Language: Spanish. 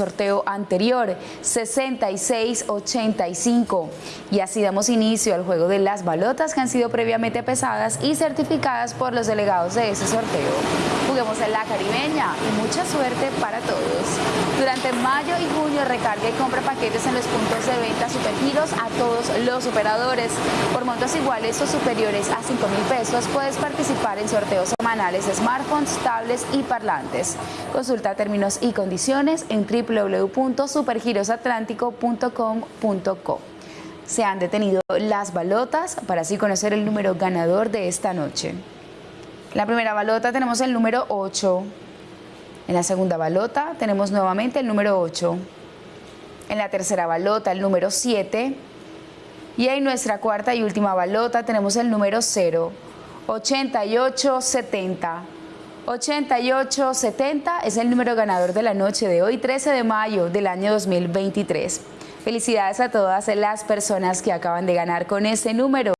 sorteo anterior, 6685. Y así damos inicio al juego de las balotas que han sido previamente pesadas y certificadas por los delegados de ese sorteo. Juguemos en la caribeña y mucha suerte para todos. Durante mayo y junio recarga y compra paquetes en los puntos de venta Supergiros a todos los operadores. Por montos iguales o superiores a 5 mil pesos puedes participar en sorteos semanales de smartphones, tablets y parlantes. Consulta términos y condiciones en www.supergirosatlántico.com.co. Se han detenido las balotas para así conocer el número ganador de esta noche. En la primera balota tenemos el número 8. En la segunda balota tenemos nuevamente el número 8. En la tercera balota el número 7. Y en nuestra cuarta y última balota tenemos el número 0. 8870. 8870 es el número ganador de la noche de hoy, 13 de mayo del año 2023. Felicidades a todas las personas que acaban de ganar con este número.